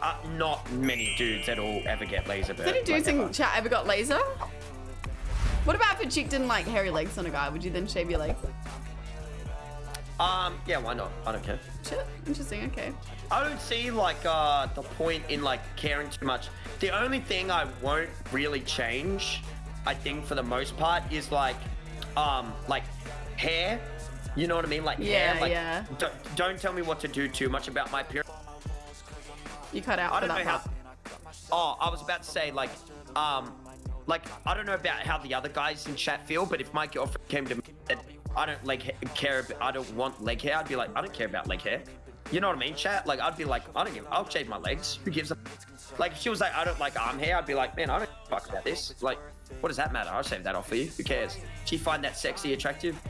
Uh, not many dudes at all ever get laser burn. Has any dudes like, in ever. chat ever got laser? What about if a chick didn't like hairy legs on a guy? Would you then shave your legs? Um, yeah, why not? I don't care. Shit, interesting. Okay. I don't see like uh the point in like caring too much. The only thing I won't really change, I think for the most part, is like um like hair. You know what I mean? Like Yeah, hair. Like, yeah. Don't, don't tell me what to do too much about my appearance. You cut out I don't know how. Oh, I was about to say like um like I don't know about how the other guys in chat feel, but if my girlfriend came to me and I don't like care, I don't want leg hair, I'd be like I don't care about leg hair. You know what I mean, chat? Like I'd be like I don't give, I'll shave my legs. Who gives a like if she was like I don't like arm hair, I'd be like man I don't fuck about this. Like what does that matter? I'll shave that off for you. Who cares? She find that sexy, attractive?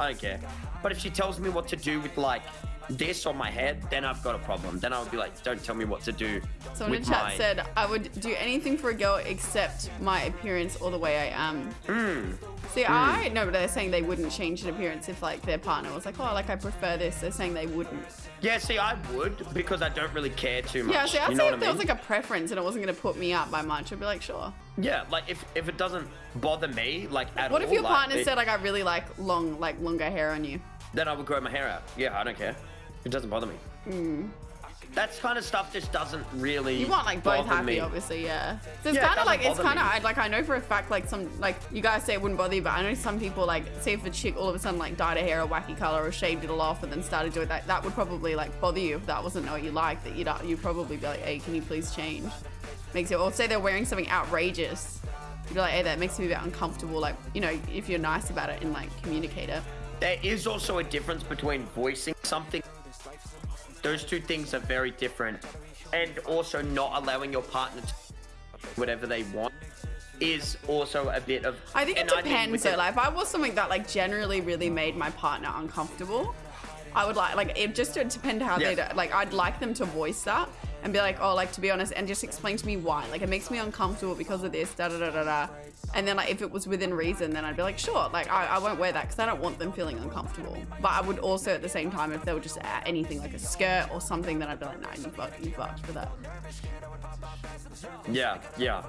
I don't care. But if she tells me what to do with like this on my head, then I've got a problem. Then I would be like, don't tell me what to do. Someone in chat my... said I would do anything for a girl except my appearance or the way I am. Hmm. See, I no, but they're saying they wouldn't change an appearance if like their partner was like, oh, like I prefer this. They're saying they wouldn't. Yeah, see, I would because I don't really care too much. Yeah, see, I'd you say if what there I was like a preference and it wasn't going to put me up by much, I'd be like, sure. Yeah, like if if it doesn't bother me, like at What all, if your like, partner it- said like I really like long, like longer hair on you? then I would grow my hair out. Yeah, I don't care. It doesn't bother me. Hmm. That's kind of stuff just doesn't really. You want like both happy, me. obviously, yeah. So it's Yeah, kind of like it's kind of like I know for a fact like some like you guys say it wouldn't bother you, but I know some people like say if a chick all of a sudden like dyed her hair a wacky color or shaved it all off and then started doing that, that would probably like bother you if that wasn't what you like. That you'd you'd probably be like, hey, can you please change? Makes it or say they're wearing something outrageous. You'd be like, hey, that makes me a bit uncomfortable. Like you know, if you're nice about it and like communicate it. There is also a difference between voicing something. Those two things are very different, and also not allowing your partner to whatever they want is also a bit of. I think it depends though. Like if I was something that like generally really made my partner uncomfortable, I would like like it just depend how Yes. they like I'd like them to voice that and be like, oh, like to be honest, and just explain to me why. Like it makes me uncomfortable because of this, da da da da da. And then like if it was within reason, then I'd be like, sure, like I, I won't wear that because I don't want them feeling uncomfortable. But I would also at the same time, if they were just at anything like a skirt or something, then I'd be like, nah, you fucked, you fucked for that. Yeah, yeah.